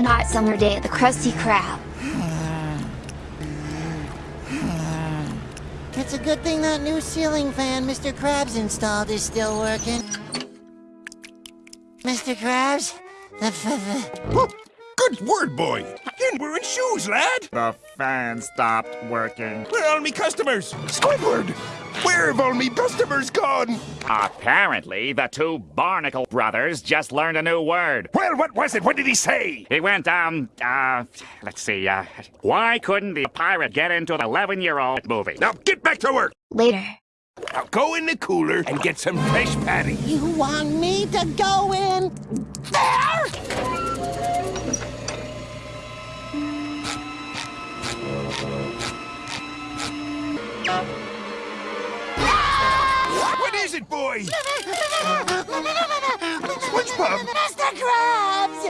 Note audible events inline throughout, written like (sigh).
one hot summer day at the Krusty Krab. It's a good thing that new ceiling fan Mr. Krabs installed is still working. Mr. Krabs? Oh, good word, boy. You're wearing shoes, lad. The fan stopped working. Where are all me customers? Squidward! Where have all me customers gone? Apparently, the two Barnacle brothers just learned a new word. Well, what was it? What did he say? He went, um, uh, let's see, uh, why couldn't the pirate get into the 11 year old movie? Now get back to work. Later. Now go in the cooler and get some fresh patty. You want me to go in there? What is it, boy? SpongeBob! Mr. Krabs!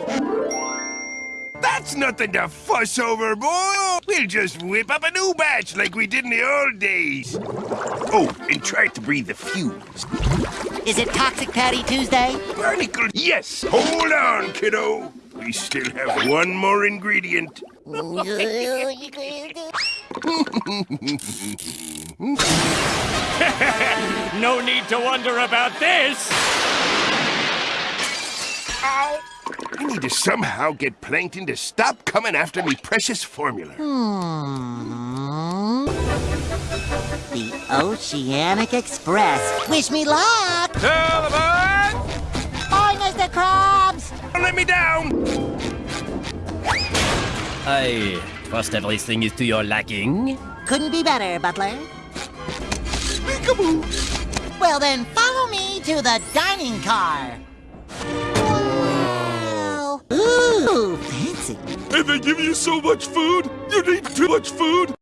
That's nothing to fuss over, boy. We'll just whip up a new batch like we did in the old days. Oh, and try to breathe the fumes. Is it Toxic Patty Tuesday? Barnacle, yes. Hold on, kiddo. We still have one more ingredient. (laughs) (laughs) (laughs) (laughs) No need to wonder about this! I need to somehow get Plankton to stop coming after me precious formula. Hmm. The Oceanic Express. Wish me luck! Tell the bird! Bye, Mr. Krabs! Don't let me down! I trust everything is to your liking. Couldn't be better, Butler. Peekaboo! Well then, follow me to the dining car. Wow. Ooh, fancy. And they give you so much food? You need too much food?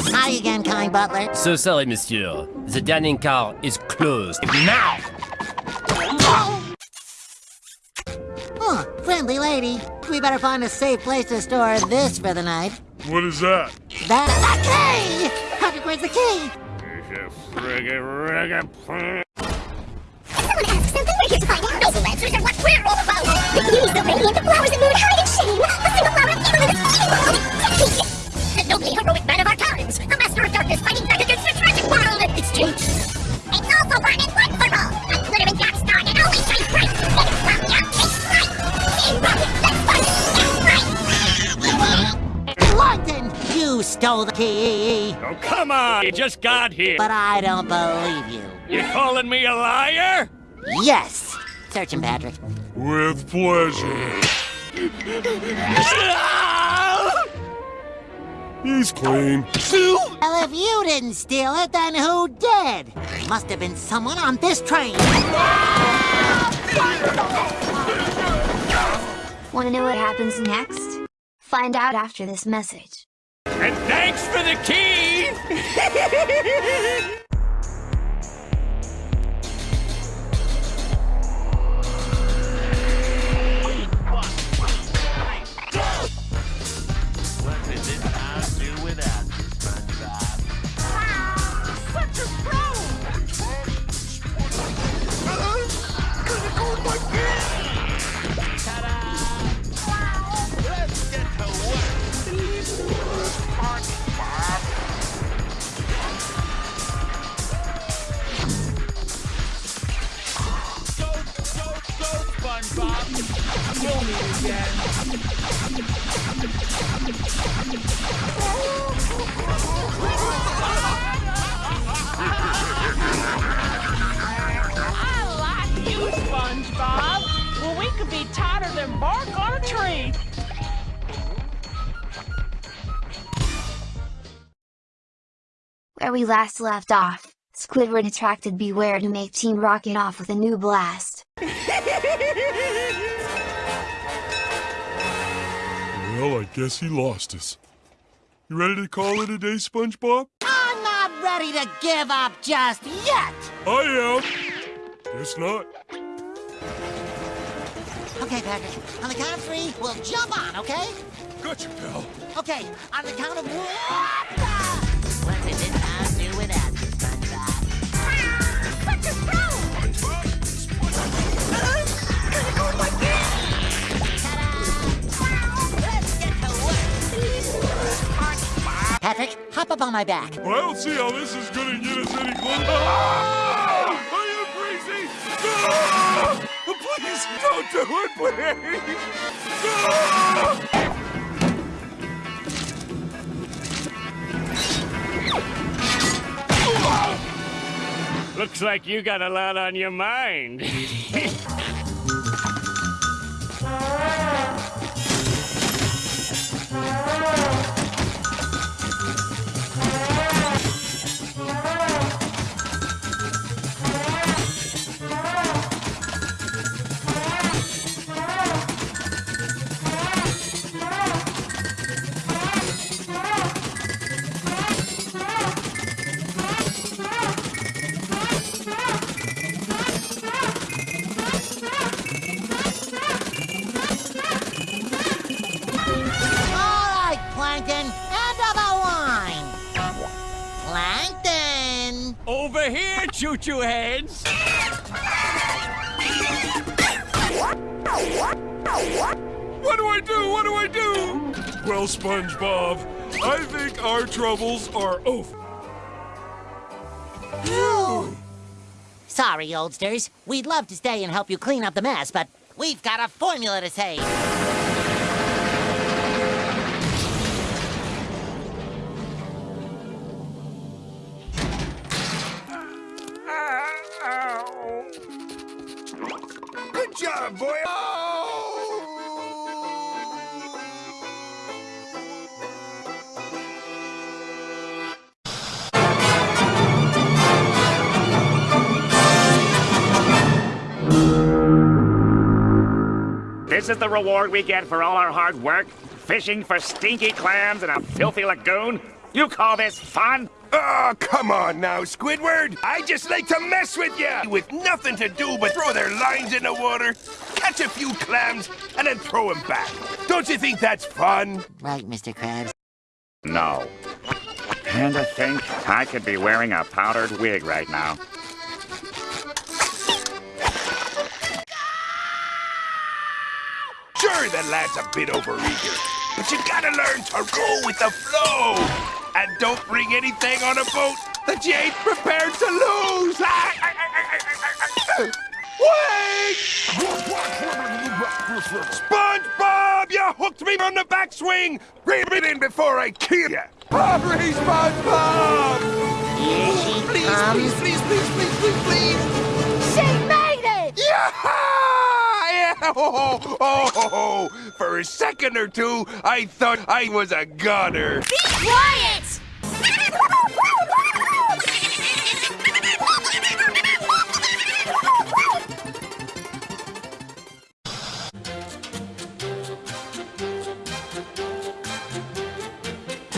Hi again, kind butler. So sorry, monsieur. The dining car is closed. Now! Oh, friendly lady. We better find a safe place to store this for the night. What is that? That's the key! Patrick, where's the key? Someone asks something, we're here to find out. Noble answers are what we're all about. The beauties, the radiant, the flowers that moon hide in shame. A single flower of evil in this evil decade. The nobly heroic man of our times. A master of darkness fighting back against the tragic world. It's changed. Stole the key! Oh, come on! You just got here. But I don't believe you. You calling me a liar? Yes! Search him, Patrick. With pleasure. He's clean. Well, if you didn't steal it, then who did? Must have been someone on this train. Want to know what happens next? Find out after this message. And thanks for the key! (laughs) Where we last left off, Squidward attracted Beware to make Team Rocket off with a new blast. Well, I guess he lost us. You ready to call it a day, SpongeBob? I'm not ready to give up just yet! I am. Guess not. Okay, Patrick. On the count of three, we'll jump on, okay? Gotcha, pal. Okay, on the count of one. Up on my back. But I don't see how this is gonna get us any closer. Ah! Are you crazy? Ah! Please don't do it, please. Ah! Looks like you got a lot on your mind. (laughs) here, choo-choo heads. What do I do? What do I do? Well, SpongeBob, I think our troubles are over. (gasps) Sorry, oldsters. We'd love to stay and help you clean up the mess, but we've got a formula to save. Boy. This is the reward we get for all our hard work? Fishing for stinky clams in a filthy lagoon? You call this fun? Oh, come on now, Squidward. I just like to mess with you. With nothing to do but throw their lines in the water, catch a few clams, and then throw them back. Don't you think that's fun? Right, Mr. Krabs. No. And I think I could be wearing a powdered wig right now. Sure, the lad's a bit overeager, but you gotta learn to roll with the flow. And don't bring anything on a boat that you ain't prepared to lose. Ah. Wait! SpongeBob, you hooked me on the backswing. Bring it in before I kill you. Hurry, SpongeBob! Here she Please, comes. please, please, please, please, please, please. She made it! Yeah! (laughs) Oh, oh, oh, oh. For a second or two, I thought I was a goner. Be quiet!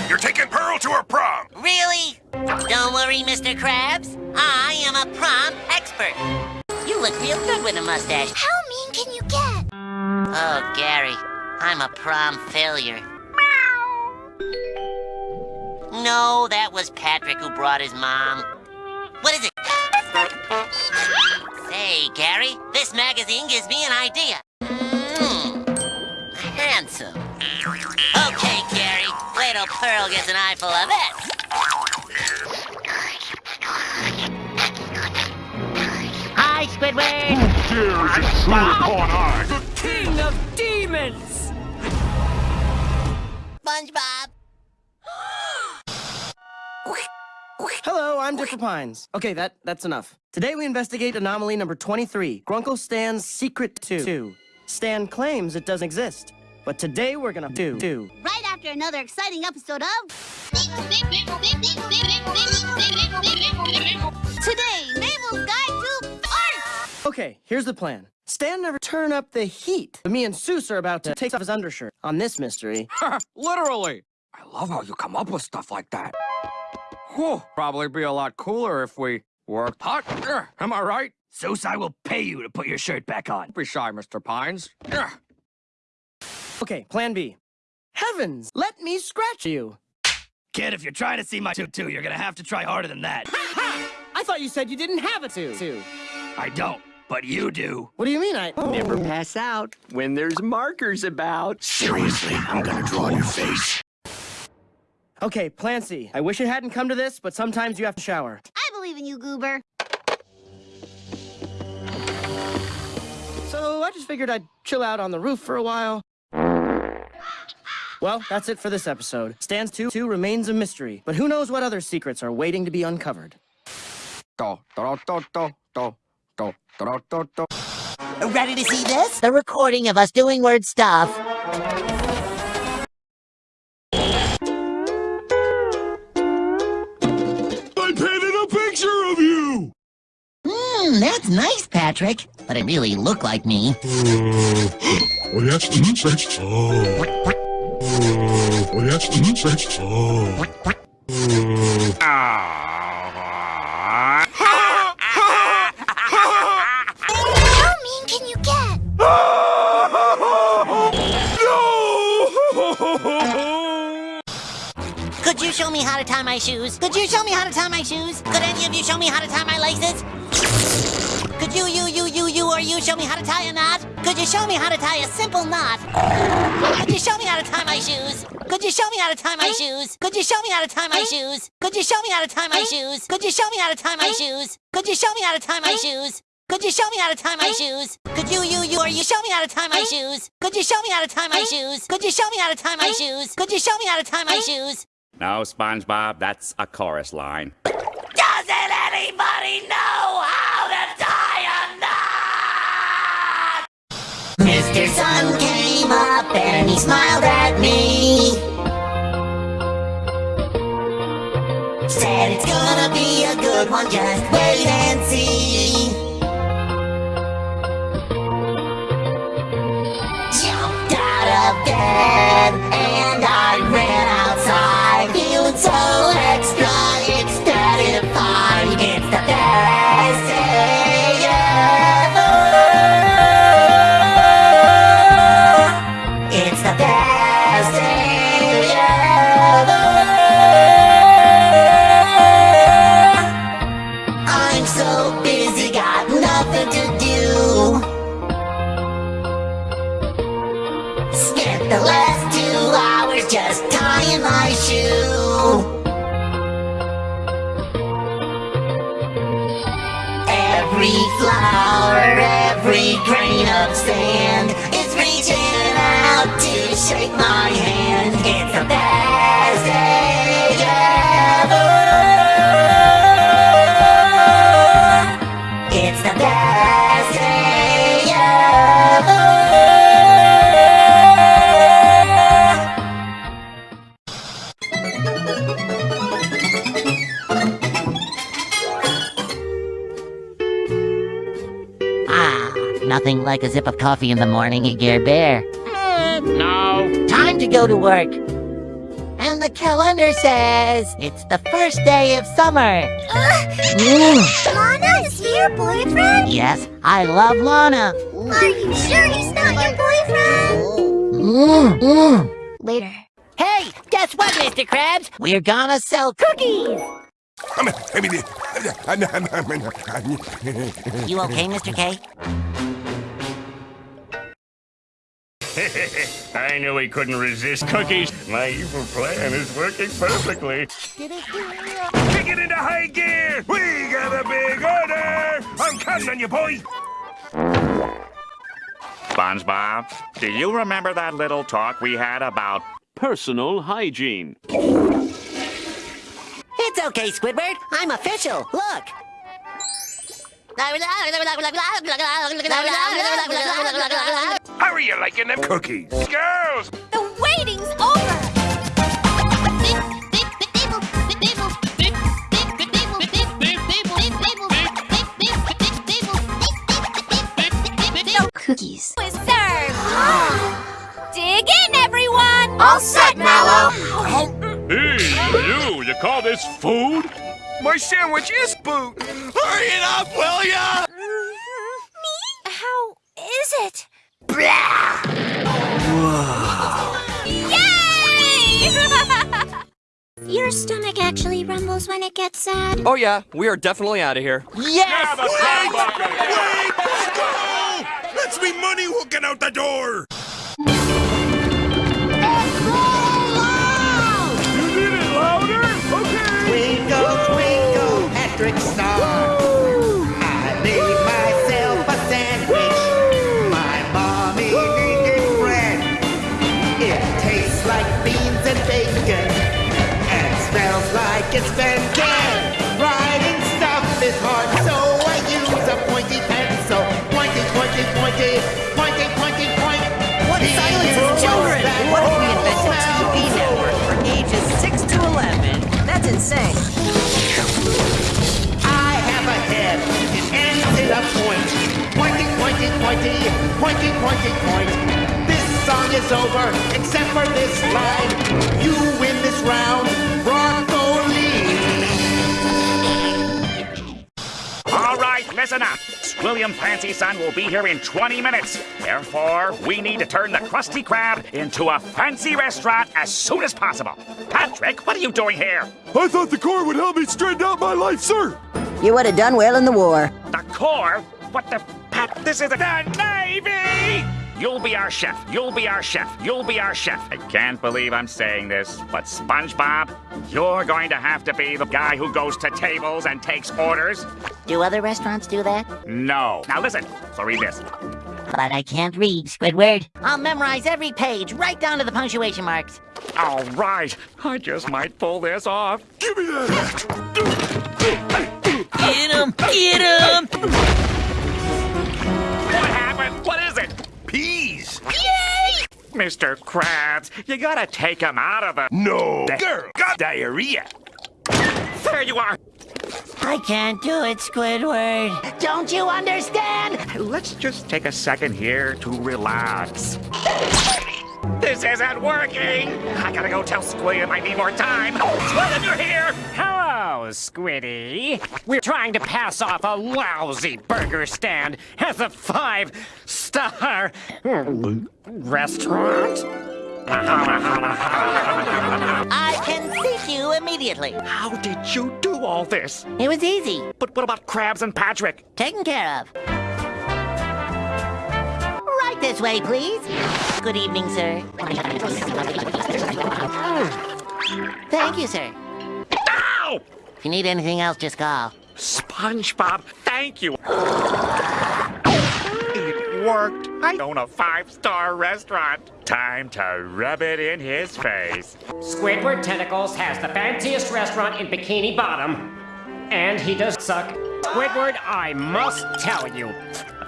You're taking Pearl to her prom. Really? Don't worry, Mr. Krabs. I am a prom expert. You look real good with a mustache. How Oh, Gary, I'm a prom failure. No, that was Patrick who brought his mom. What is it? Say, Gary, this magazine gives me an idea. Mm, handsome. Okay, Gary, wait till Pearl gets an eyeful of it. Hi, Squidward. The king of demons! SpongeBob. Hello, I'm Dipper Pines. Okay, that that's enough. Today we investigate anomaly number 23, Grunkle Stan's Secret 2. Stan claims it doesn't exist, but today we're gonna do do. Right after another exciting episode of... Today, Mabel's Guide to Art! Okay, here's the plan. Stan never turn up the heat. But me and Soos are about to take off his undershirt on this mystery. (laughs) Literally. I love how you come up with stuff like that. Whew, probably be a lot cooler if we worked hot. Ugh, Am I right? Soos, I will pay you to put your shirt back on. Don't be shy, Mr. Pines. Ugh. Okay, plan B. Heavens, let me scratch you. Kid, if you're trying to see my tutu, you're gonna have to try harder than that. (laughs) I thought you said you didn't have a two. two. I don't, but you do. What do you mean I... Oh. Never pass out when there's markers about. Seriously, I'm gonna draw your face. Okay, Plancy. I wish it hadn't come to this, but sometimes you have to shower. I believe in you, Goober. So I just figured I'd chill out on the roof for a while. Well, that's it for this episode. Stands 2 2 remains a mystery, but who knows what other secrets are waiting to be uncovered. Do, do, do, do, do. Ready to see this? The recording of us doing word stuff. I painted a picture of you! Hmm, that's nice, Patrick. But it really looked like me. oh, yes, mm, say, oh. oh, yes, mm, say, oh. How to tie my shoes? Could you show me how to tie my shoes? Could any of you show me how to tie my laces? Could you, you, you, you, you, or you show me how to tie a knot? Could you show me how to tie a simple knot? Could you show me how to tie my shoes? Could you show me how to tie my shoes? Could you show me how to tie my shoes? Could you show me how to tie my shoes? Could you show me how to tie my shoes? Could you show me how to tie my shoes? Could you show me how to tie my shoes? Could you, you, you, or you show me how to tie my shoes? Could you show me how to tie my shoes? Could you show me how to tie my shoes? Could you show me how to tie my shoes? No, SpongeBob, that's a chorus line. Doesn't anybody know how to tie a knot? Mr. Sun came up and he smiled at me. Said it's gonna be a good one, just wait flower, every grain of sand is reaching out to shake my hand. It's the best day nothing like a sip of coffee in the morning, Gear Bear. No. Time to go to work. And the calendar says it's the first day of summer. Mm. (laughs) Lana, is he your boyfriend? Yes, I love Lana. Are you sure he's not your boyfriend? Mm, mm. Later. Hey, guess what, Mr. Krabs? We're gonna sell cookies. You okay, Mr. K? (laughs) I knew he couldn't resist cookies. My evil plan is working perfectly. Kick it into high gear! We got a big order! I'm counting on you, boy! SpongeBob, do you remember that little talk we had about Personal hygiene. It's okay, Squidward. I'm official. Look. How are you liking them cookies? Girls! The waiting's over! Cookies. is served! Dig in, everyone! All set, Mallow! Hey, you, you call this food? My sandwich is food! Hurry it up, will ya? Me? How is it? Yay! Your stomach actually rumbles when it gets sad. Oh yeah, we are definitely out of here. Yes! That's me money hooking out the door! Pointy, pointy, point. This song is over, except for this line. You win this round, broccoli. All right, listen up. Squilliam Fancyson will be here in 20 minutes. Therefore, we need to turn the Krusty Krab into a fancy restaurant as soon as possible. Patrick, what are you doing here? I thought the Corps would help me straighten out my life, sir. You would have done well in the war. The Corps? What the... This is a the Navy! You'll be our chef. You'll be our chef. You'll be our chef. I can't believe I'm saying this, but SpongeBob, you're going to have to be the guy who goes to tables and takes orders. Do other restaurants do that? No. Now listen. So read this. But I can't read, Squidward. I'll memorize every page, right down to the punctuation marks. All right. I just might pull this off. Give me that! Get him! Get him! What? What is it? Peas. Yay! Mr. Krabs, you gotta take him out of the... No. Girl got diarrhea. There you are. I can't do it, Squidward. Don't you understand? Let's just take a second here to relax. This isn't working! I gotta go tell Squid I need more time. Squid, you're here! Squiddy. We're trying to pass off a lousy burger stand as a five-star restaurant. I can seek you immediately. How did you do all this? It was easy. But what about Krabs and Patrick? Taken care of. Right this way, please. Good evening, sir. Thank you, sir. Ow! If you need anything else, just call. SpongeBob, thank you. It worked. I own a five-star restaurant. Time to rub it in his face. Squidward Tentacles has the fanciest restaurant in Bikini Bottom, and he does suck. Squidward, I must tell you.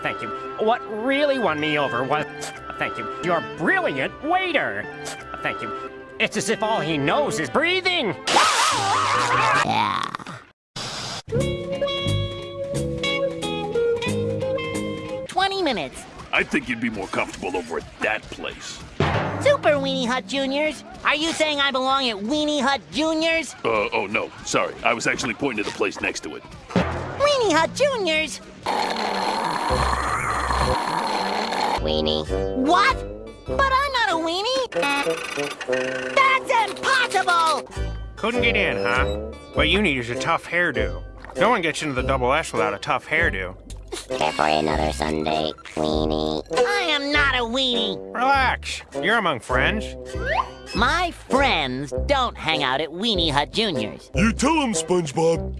Thank you. What really won me over was. Thank you. Your brilliant waiter. Thank you. It's as if all he knows is breathing. Yeah. Twenty minutes. I think you'd be more comfortable over at that place. Super Weenie Hut Juniors. Are you saying I belong at Weenie Hut Juniors? Uh, oh no, sorry. I was actually pointing to the place next to it. Weenie Hut Juniors. Weenie. What? But I'm not a weenie. That's impossible! Couldn't get in, huh? What you need is a tough hairdo. No one gets into the double S without a tough hairdo. Care for another sundae, Weenie. I am not a weenie. Relax. You're among friends. My friends don't hang out at Weenie Hut Juniors. You tell him, SpongeBob.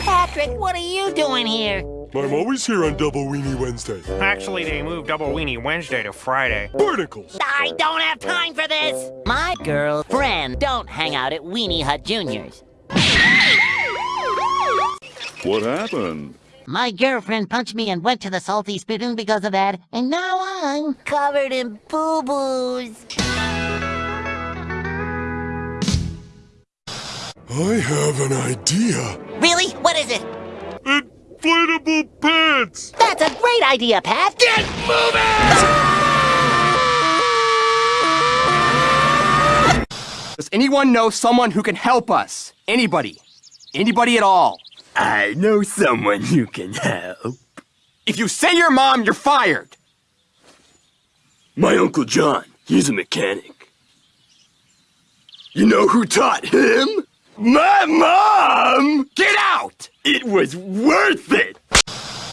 Patrick, what are you doing here? I'm always here on Double Weenie Wednesday. Actually, they moved Double Weenie Wednesday to Friday. Barnacles. I don't have time for this. My girlfriend don't hang out at Weenie Hut Juniors. What happened? My girlfriend punched me and went to the salty spittoon because of that, and now I'm covered in boo-boos. I have an idea. Really? What is it? Inflatable pants! That's a great idea, Pat! Get moving! Does anyone know someone who can help us? Anybody? Anybody at all? I know someone who can help. If you say your mom, you're fired! My Uncle John, he's a mechanic. You know who taught him? My mom! Get out! It was worth it!